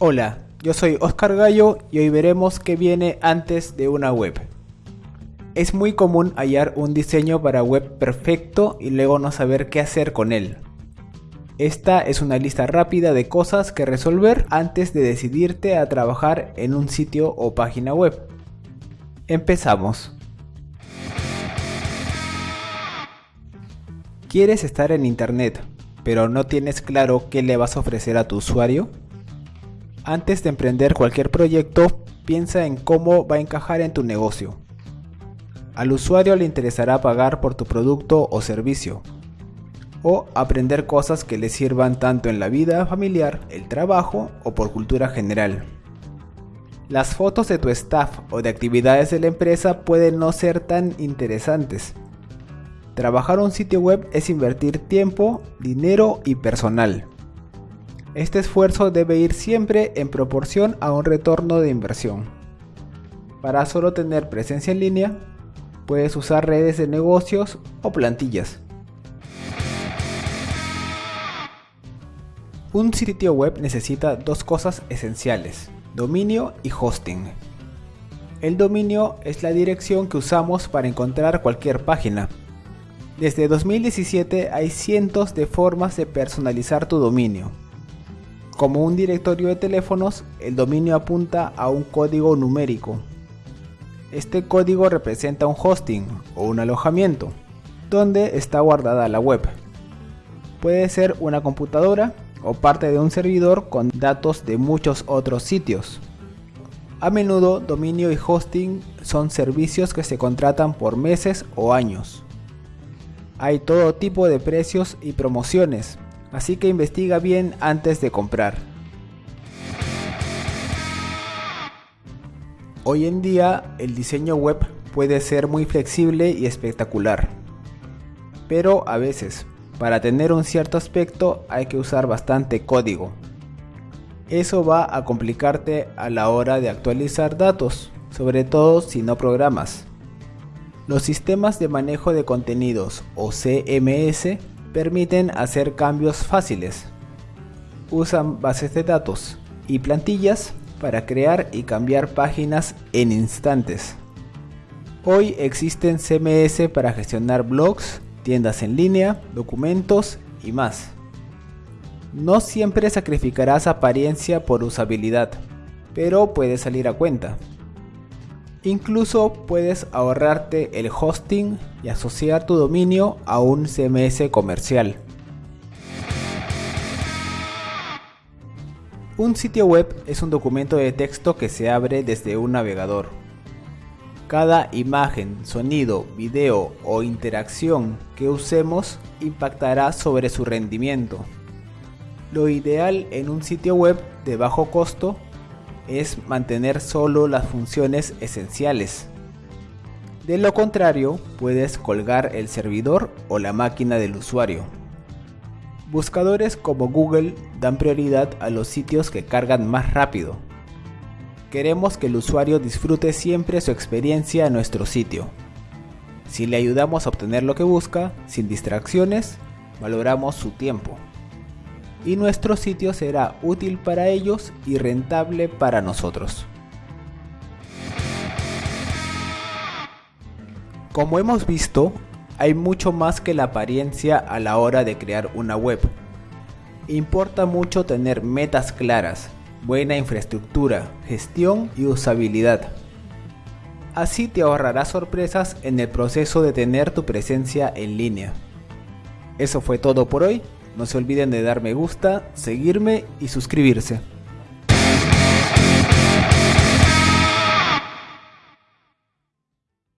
Hola, yo soy Oscar Gallo y hoy veremos qué viene antes de una web. Es muy común hallar un diseño para web perfecto y luego no saber qué hacer con él. Esta es una lista rápida de cosas que resolver antes de decidirte a trabajar en un sitio o página web. Empezamos. ¿Quieres estar en internet, pero no tienes claro qué le vas a ofrecer a tu usuario? Antes de emprender cualquier proyecto, piensa en cómo va a encajar en tu negocio. Al usuario le interesará pagar por tu producto o servicio, o aprender cosas que le sirvan tanto en la vida familiar, el trabajo o por cultura general. Las fotos de tu staff o de actividades de la empresa pueden no ser tan interesantes. Trabajar un sitio web es invertir tiempo, dinero y personal. Este esfuerzo debe ir siempre en proporción a un retorno de inversión. Para solo tener presencia en línea, puedes usar redes de negocios o plantillas. Un sitio web necesita dos cosas esenciales, dominio y hosting. El dominio es la dirección que usamos para encontrar cualquier página. Desde 2017 hay cientos de formas de personalizar tu dominio. Como un directorio de teléfonos, el dominio apunta a un código numérico. Este código representa un hosting o un alojamiento, donde está guardada la web. Puede ser una computadora o parte de un servidor con datos de muchos otros sitios. A menudo dominio y hosting son servicios que se contratan por meses o años. Hay todo tipo de precios y promociones, así que investiga bien antes de comprar. Hoy en día el diseño web puede ser muy flexible y espectacular, pero a veces para tener un cierto aspecto hay que usar bastante código. Eso va a complicarte a la hora de actualizar datos, sobre todo si no programas. Los sistemas de manejo de contenidos o CMS permiten hacer cambios fáciles. Usan bases de datos y plantillas para crear y cambiar páginas en instantes. Hoy existen CMS para gestionar blogs, tiendas en línea, documentos y más. No siempre sacrificarás apariencia por usabilidad, pero puede salir a cuenta. Incluso puedes ahorrarte el hosting y asociar tu dominio a un CMS comercial. Un sitio web es un documento de texto que se abre desde un navegador. Cada imagen, sonido, video o interacción que usemos impactará sobre su rendimiento. Lo ideal en un sitio web de bajo costo es mantener solo las funciones esenciales. De lo contrario, puedes colgar el servidor o la máquina del usuario. Buscadores como Google dan prioridad a los sitios que cargan más rápido. Queremos que el usuario disfrute siempre su experiencia en nuestro sitio. Si le ayudamos a obtener lo que busca, sin distracciones, valoramos su tiempo y nuestro sitio será útil para ellos y rentable para nosotros. Como hemos visto, hay mucho más que la apariencia a la hora de crear una web. Importa mucho tener metas claras, buena infraestructura, gestión y usabilidad. Así te ahorrarás sorpresas en el proceso de tener tu presencia en línea. Eso fue todo por hoy no se olviden de dar me gusta, seguirme y suscribirse.